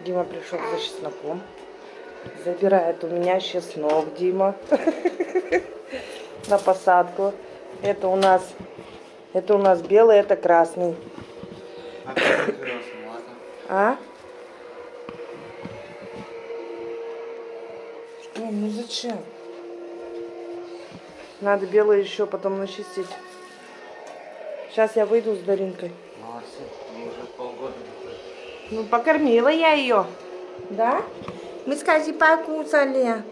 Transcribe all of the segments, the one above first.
Дима пришел за чесноком. Забирает у меня чеснок, Дима. На посадку. Это у нас, это у нас белый, это красный. А? Что? Ну зачем? Надо белое еще потом начистить. Сейчас я выйду с Даринкой. Ну, покормила я ее. Да? Мы, скажи, покусали.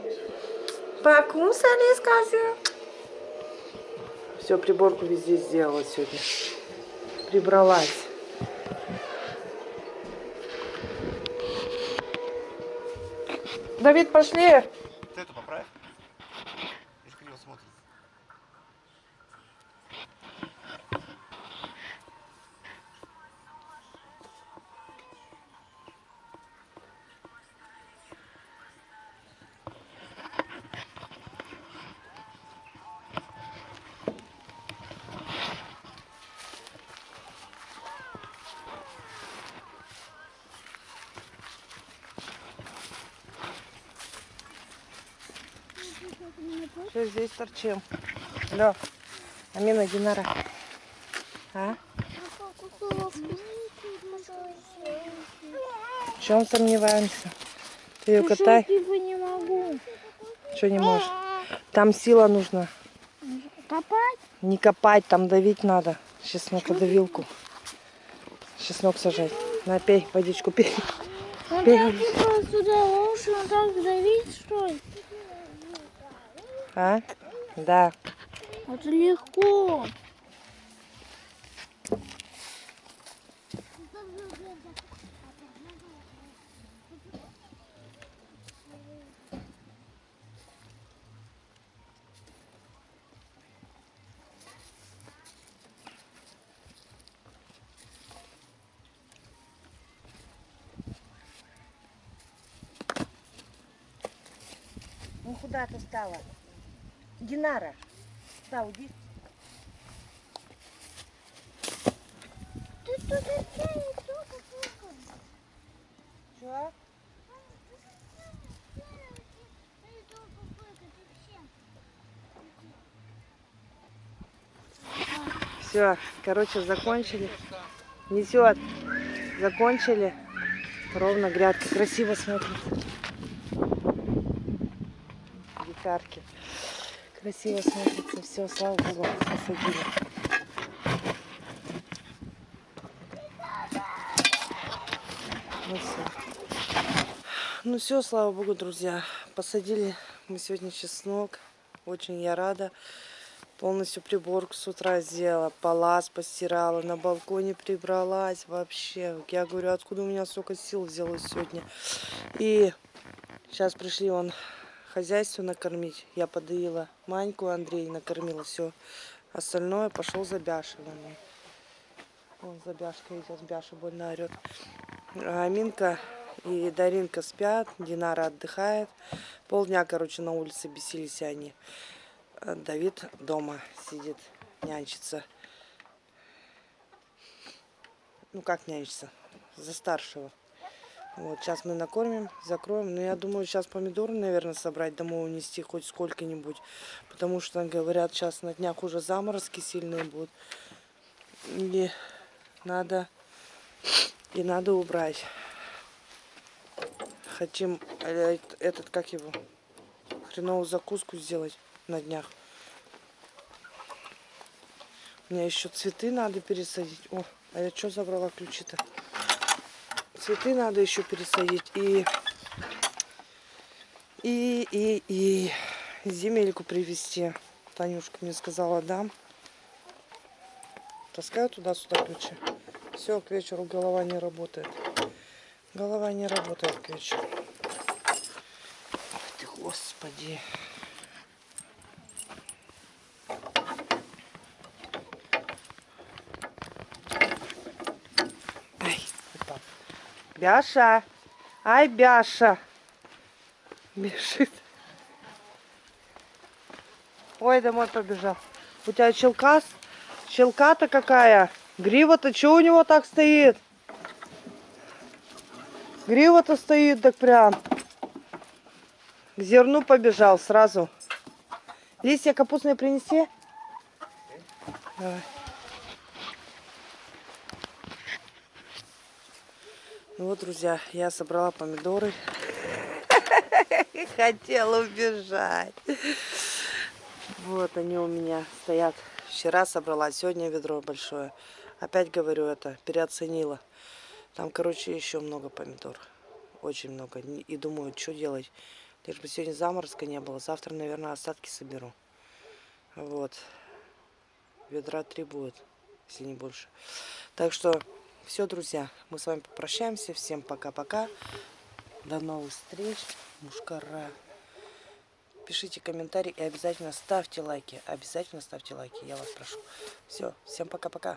Покусали, скажи. Все, приборку везде сделала сегодня. Прибралась. Давид, пошли. Все, здесь торчим. Алло, Амина Динара. А? В чем сомневаемся? Ты ее катай. не могу. Что не можешь? Там сила нужна. Копать? Не копать, там давить надо. Чеснокодавилку. Чеснок сажать. На, пей, водичку пей. Он Пей. так типа сюда лучше, он так давить, что ли? А? Да. Это легко. Ну куда ты стала? Динара. Да, уйди. Тут. Что? Все, короче, закончили. Несет. Закончили. Ровно грядка. Красиво смотрится. Гитарки. Красиво смотрится. Все, слава богу, посадили. Ну все. Ну все, слава богу, друзья. Посадили мы сегодня чеснок. Очень я рада. Полностью приборку с утра сделала, палас постирала, на балконе прибралась вообще. Я говорю, откуда у меня столько сил взялось сегодня. И сейчас пришли он хозяйство накормить. Я подоила Маньку, Андрей накормила все. Остальное пошел за Бяшевым. Вон за Бяшкой идет, Бяша больно орет. А Аминка и Даринка спят, Динара отдыхает. Полдня, короче, на улице бесились они. А Давид дома сидит, нянчится. Ну как нянчится? За старшего. Вот, сейчас мы накормим, закроем. Но я думаю, сейчас помидоры, наверное, собрать домой унести хоть сколько-нибудь. Потому что, говорят, сейчас на днях уже заморозки сильные будут. И надо, и надо убрать. Хотим э, этот, как его, хреновую закуску сделать на днях. Мне еще цветы надо пересадить. О, а я что забрала ключи-то? Цветы надо еще пересадить. И, и, и, и земельку привезти. Танюшка мне сказала, дам. Таскаю туда-сюда ключи. Все, к вечеру голова не работает. Голова не работает к вечеру. Ой ты, господи. Ай, упал. Бяша. Ай, Бяша. Бежит. Ой, домой побежал. У тебя челка, челка-то какая? Грива-то что у него так стоит? Грива-то стоит так прям. К зерну побежал сразу. Листья капустные принеси. Давай. Ну вот, друзья, я собрала помидоры. Хотела убежать. Вот они у меня стоят. Вчера собрала, сегодня ведро большое. Опять говорю это, переоценила. Там, короче, еще много помидор. Очень много. И думаю, что делать. Лишь бы сегодня заморозка не было. Завтра, наверное, остатки соберу. Вот. Ведра три будет, если не больше. Так что все, друзья, мы с вами попрощаемся. Всем пока-пока. До новых встреч. Мушкара. Пишите комментарии и обязательно ставьте лайки. Обязательно ставьте лайки, я вас прошу. Все, всем пока-пока.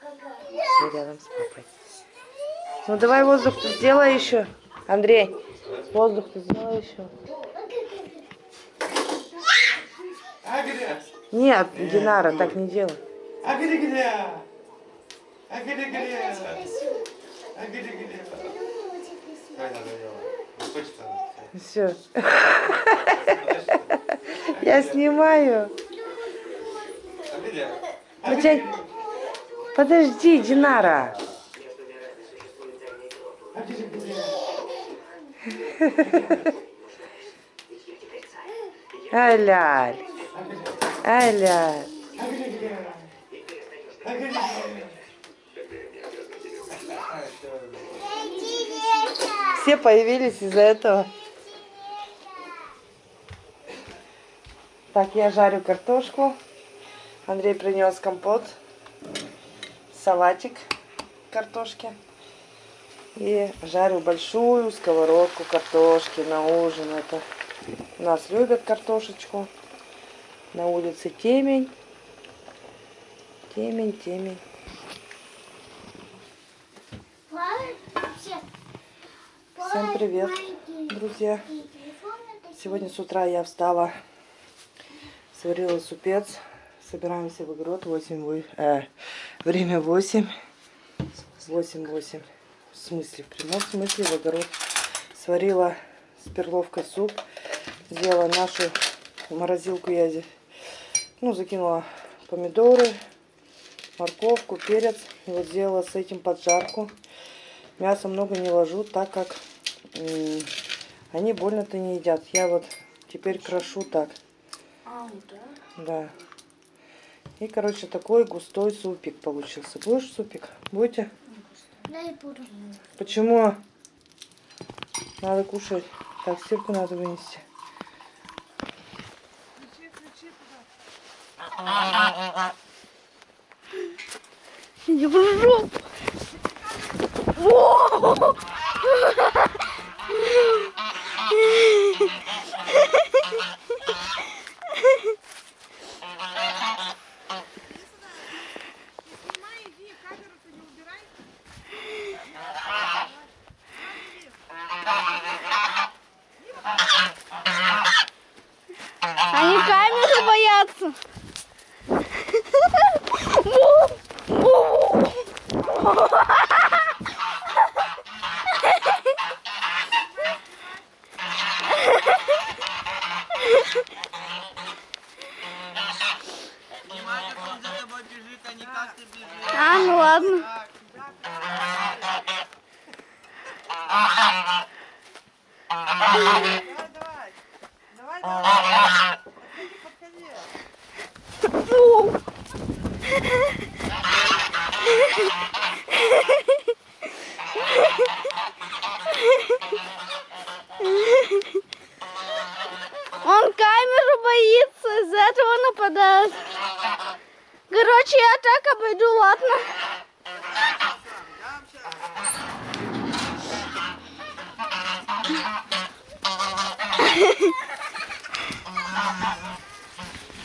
Все рядом с папой. Ну давай воздух сделай еще. Андрей, воздух сделай еще. Нет, Динара, так не делай. Агри-гля! Агри-гля! Агри-гля! Ай, надо делать. Хочется. Все. Я снимаю. Агри-гля! У тебя- Подожди, Динара. Ай-ляль. Ай-ляль. Все появились из-за этого. Так, я жарю картошку. Андрей принес компот, салатик картошки. И жарю большую сковородку картошки на ужин. Это у нас любят картошечку. На улице темень. Темень, темень. Всем привет, друзья. Сегодня с утра я встала, сварила супец. Собираемся в огород. 8, вы- э, время 8. 8-8. В смысле, в прямом смысле в огород. Сварила с перловкой суп. Сделала нашу морозилку я здесь. Ну, закинула помидоры, морковку, перец. И вот сделала с этим поджарку. Мяса много не ложу, так как они больно-то не едят. Я вот теперь крошу так. Да. И, короче, такой густой супик получился. Будешь супик? Будете? Дай буду. Почему? Надо кушать. Так, стирку надо вынести. Иди в жопу. Они камеры боятся. Внимание, кто за тобой бежит, а не как ты бежишь. А, ну ладно. Давай, давай. Давай, давай. Подходи, подходи. Он камеру боится, из-за этого нападает. Короче, я так ладно?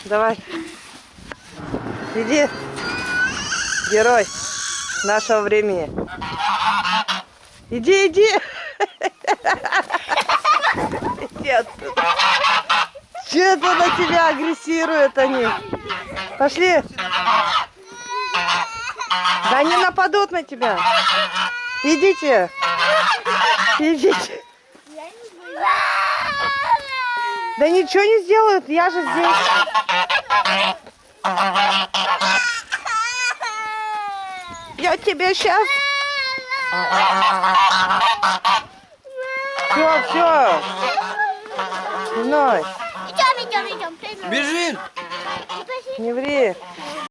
Давай. Иди. Герой нашего времени. Иди, иди. Иди отсюда. Че это на тебя агрессируют они? Пошли. Да они нападут на тебя. Идите. Идите. Да ничего не сделают, я же здесь. Я тебе сейчас... Все, все. Вновь. Идем, идем, идем. Бежим! Не ври.